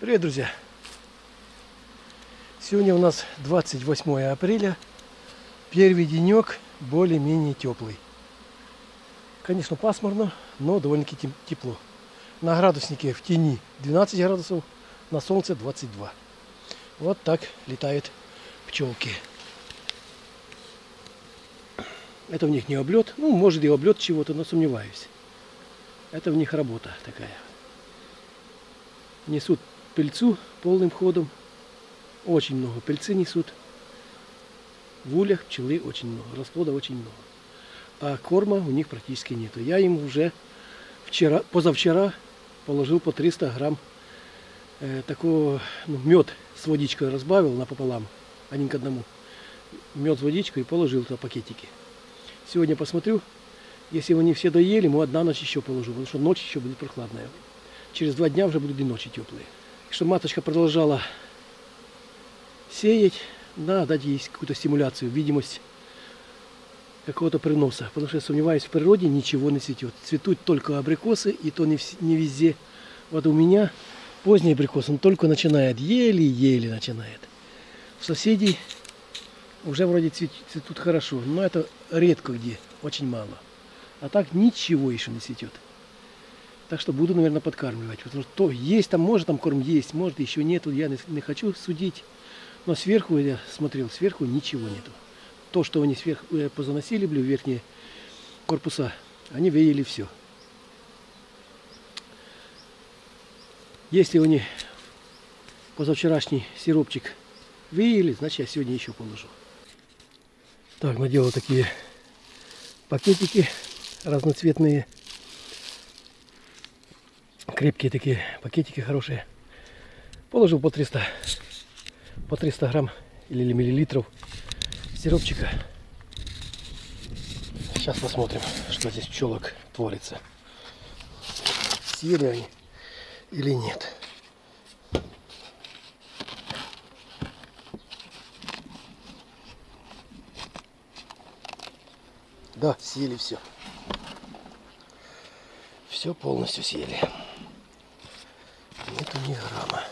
Привет, друзья! Сегодня у нас 28 апреля. Первый денек более-менее теплый. Конечно, пасмурно, но довольно-таки тепло. На градуснике в тени 12 градусов, на солнце 22. Вот так летают пчелки. Это в них не облет. Ну, может и облет чего-то, но сомневаюсь. Это в них работа такая. Несут пыльцу полным ходом. Очень много пыльцы несут. В ульях пчелы очень много, расплода очень много. А корма у них практически нету. Я им уже вчера, позавчера положил по 300 грамм э, такого ну, мед с водичкой разбавил напополам, один к одному. Мед с водичкой и положил туда пакетики. Сегодня посмотрю, если они все доели, ему одна ночь еще положу, потому что ночь еще будет прохладная. Через два дня уже будут и ночи теплые. Чтобы маточка продолжала сеять, надо дать ей какую-то стимуляцию, видимость какого-то приноса. Потому что я сомневаюсь, в природе ничего не цветет. Цветут только абрикосы, и то не, везде. Вот у меня поздний абрикос, он только начинает, еле-еле начинает. У соседей уже вроде цветут хорошо, но это редко где, очень мало. А так ничего еще не цветет. Так что буду, наверное, подкармливать. Потому что то есть там, может там корм есть, может еще нету. Я не, хочу судить. Но сверху я смотрел, сверху ничего нету. То, что они сверху э, позаносили, блю, верхние корпуса, они выели все. Если они позавчерашний сиропчик выели, значит я сегодня еще положу. Так, наделал такие пакетики разноцветные крепкие такие пакетики хорошие. Положил по 300, по 300 грамм или миллилитров сиропчика. Сейчас посмотрим, что здесь пчелок творится. Съели они или нет. Да, съели все. Все полностью съели нету ни грамма.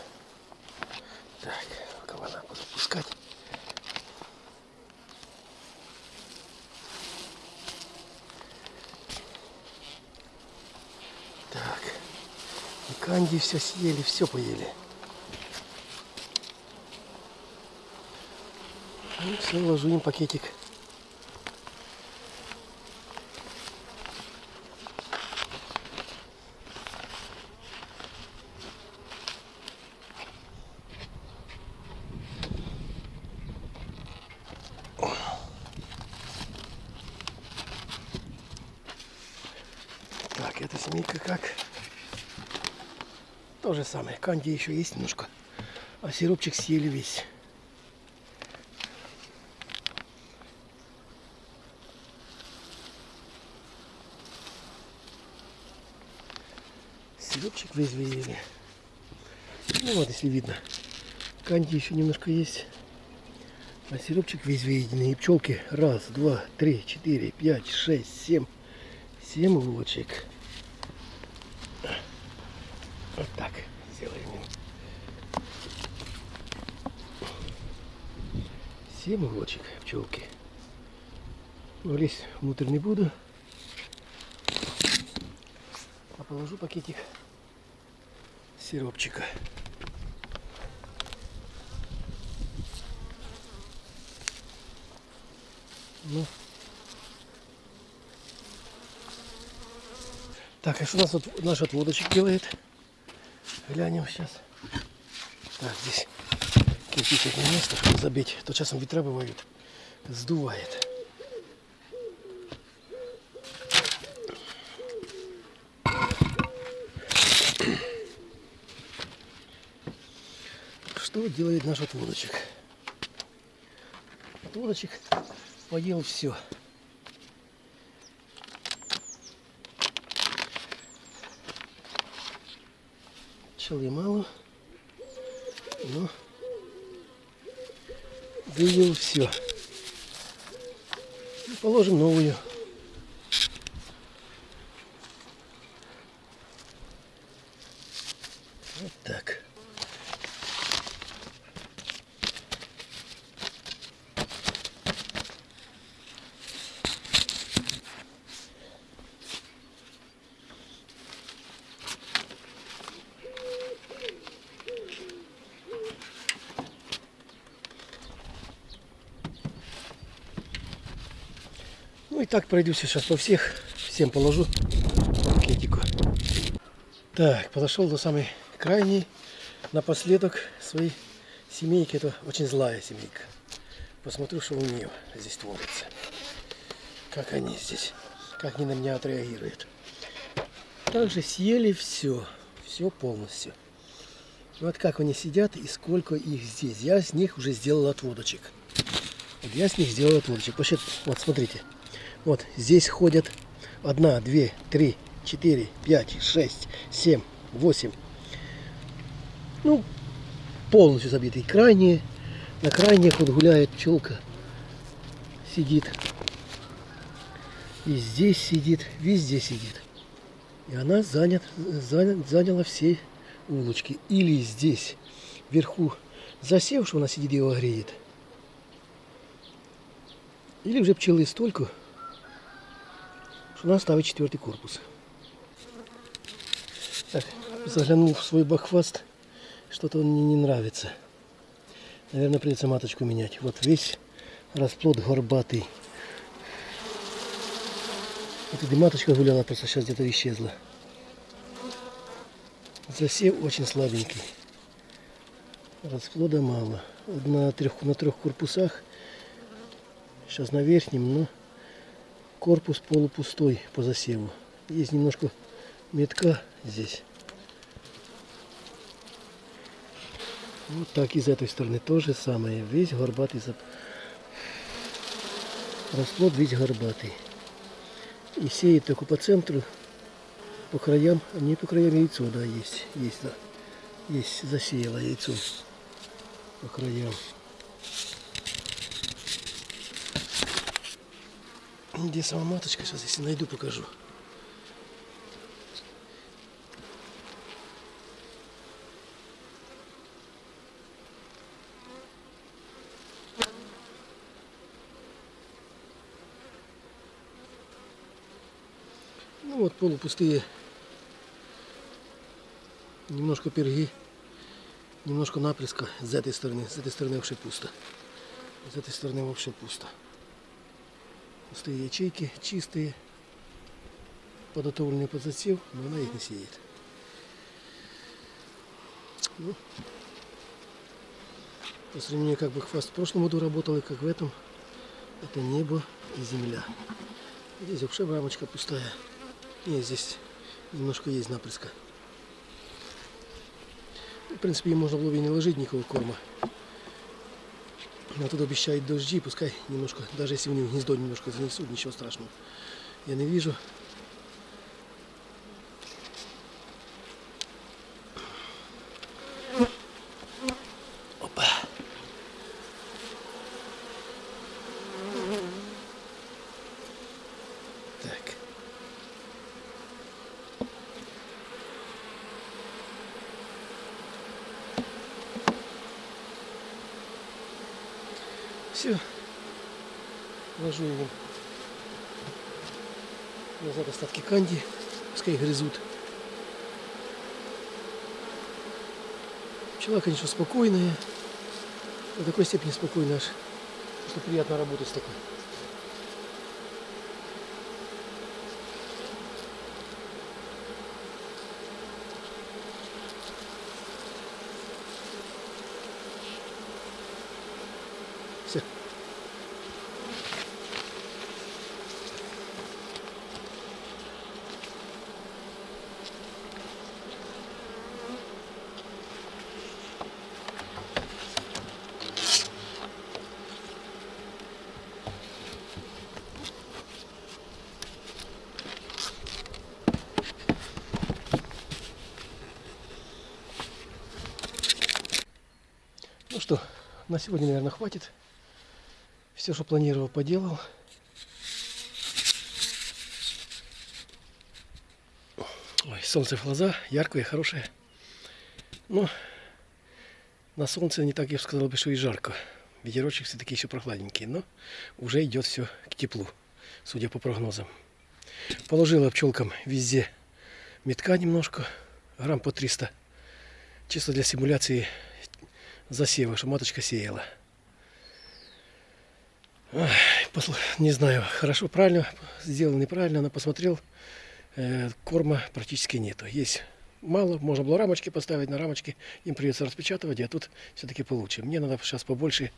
Так, кабана буду пускать. Так, и канди все съели, все поели. Ну, все, ложу им пакетик. Так, эта семейка как? То же самое. Канди еще есть немножко. А сиропчик съели весь. Сиропчик весь выели. Ну вот, если видно. Канди еще немножко есть. А сиропчик весь выеденный. И пчелки. Раз, два, три, четыре, пять, шесть, семь. Семь улочек. Вот так сделаем. Семь улочек пчелки. Но лезть внутрь не буду. А положу пакетик сиропчика. Ну, Так, а что у нас вот наш отводочек делает? Глянем сейчас. Так, здесь кирпичное место, чтобы забить. То часом ветра бывают. Сдувает. Что делает наш отводочек? Отводочек поел все. Пчелы мало, но выявил все. И положим новую. Вот так. Ну и так пройдусь сейчас по всех. Всем положу по пакетику. Так, подошел до самой крайней. Напоследок своей семейки. Это очень злая семейка. Посмотрю, что у нее здесь творится. Как они здесь, как они на меня отреагируют. Также съели все, все полностью. Вот как они сидят и сколько их здесь. Я с них уже сделал отводочек. Вот я с них сделал отводочек. Посчет, вот смотрите. Вот здесь ходят одна, две, три, четыре, пять, шесть, семь, восемь. Ну, полностью забитый. Крайние, на крайних вот гуляет пчелка. Сидит. И здесь сидит, везде сидит. И она занят, занят, заняла все улочки. Или здесь, вверху, засев, что она сидит и его греет. Или уже пчелы столько, что она ставит четвертый корпус. Так, заглянул в свой бахваст. Что-то он мне не нравится. Наверное, придется маточку менять. Вот весь расплод горбатый. Вот эта маточка гуляла, просто сейчас где-то исчезла. Засев очень слабенький. Расплода мало. На трех, на трех корпусах. Сейчас на верхнем, но корпус полупустой по засеву. Есть немножко метка здесь. Вот так и с этой стороны то же самое. Весь горбатый зап... Расплод весь горбатый. И сеет только по центру, по краям, а не по краям яйцо, да, есть, есть, да. Есть, засеяло яйцо по краям. Где сама маточка? Сейчас, если найду, покажу. Ну вот полупустые. Немножко перги. Немножко напрыска с этой стороны. С этой стороны вообще пусто. С этой стороны вообще пусто. Пустые ячейки, чистые. Подготовленные под засев, но она их не сеет. Ну, по сравнению, как бы хвост в прошлом году работал и как в этом, это небо и земля. Здесь вообще рамочка пустая. Нет, здесь немножко есть напрыска. В принципе, можно было бы не ложить никакого корма. Но тут обещают дожди, пускай немножко, даже если у них гнездо немножко занесут, ничего страшного. Я не вижу. Опа. Так. Все. Ложу его назад остатки канди. Пускай грызут. Пчела, конечно, спокойная. До такой степени спокойная аж. Что приятно работать с такой. Все. Ну что, на сегодня, наверное, хватит. Все, что планировал, поделал. Ой, солнце в глаза, яркое, хорошее. Но на солнце не так, я бы сказал, бы, что и жарко. Ветерочек все-таки еще прохладненький, но уже идет все к теплу, судя по прогнозам. Положила пчелкам везде метка немножко, грамм по 300. Чисто для симуляции засева, что маточка сеяла. Не знаю, хорошо, правильно сделано, неправильно, но посмотрел, э, корма практически нету. Есть мало, можно было рамочки поставить, на рамочки им придется распечатывать, а тут все-таки получше. Мне надо сейчас побольше,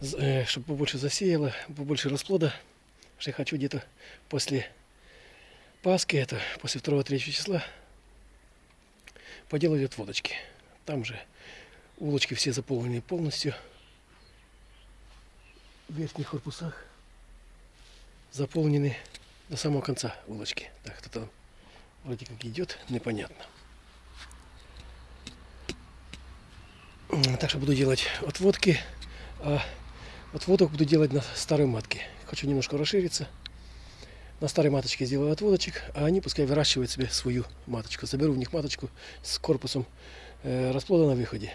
чтобы побольше засеяло, побольше расплода, что я хочу где-то после Пасхи, это после 2-3 числа, поделать отводочки. Там же улочки все заполнены полностью. В верхних корпусах заполнены до самого конца улочки. Так, кто-то вроде как идет, непонятно. Так что буду делать отводки, а отводок буду делать на старой матке. Хочу немножко расшириться. На старой маточке сделаю отводочек, а они пускай выращивают себе свою маточку. Заберу в них маточку с корпусом э, расплода на выходе.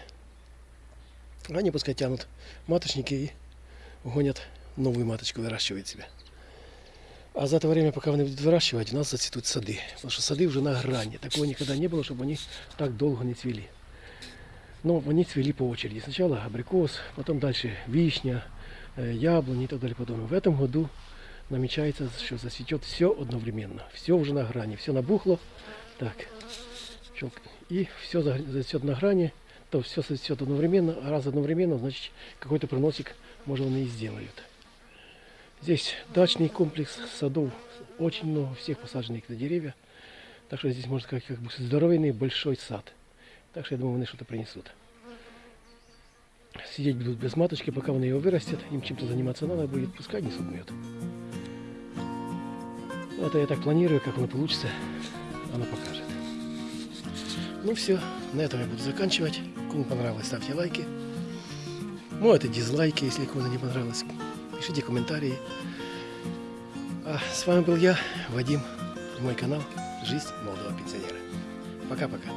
Они пускай тянут маточники и гонят новую маточку, выращивают себе. А за это время, пока они будут выращивать, у нас зацветут сады. Потому что сады уже на грани. Такого никогда не было, чтобы они так долго не цвели. Но они цвели по очереди. Сначала абрикос, потом дальше вишня, э, яблони и так далее. Потом в этом году намечается, что зацветет все одновременно. Все уже на грани, все набухло. Так, и все зацветет на грани, то все зацветет одновременно, раз одновременно, значит какой-то проносик, может, они и сделают. Здесь дачный комплекс садов, очень много всех посаженных деревья. Так что здесь, можно сказать, как бы здоровенный большой сад. Так что я думаю, они что-то принесут. Сидеть будут без маточки, пока они его вырастет. Им чем-то заниматься надо будет, пускай несут мед. Ну, Это я так планирую, как оно получится, оно покажет. Ну все, на этом я буду заканчивать. Кому понравилось, ставьте лайки. Ну, это дизлайки, если кому-то не понравилось. Пишите комментарии. А с вами был я, Вадим, мой канал «Жизнь молодого пенсионера». Пока-пока.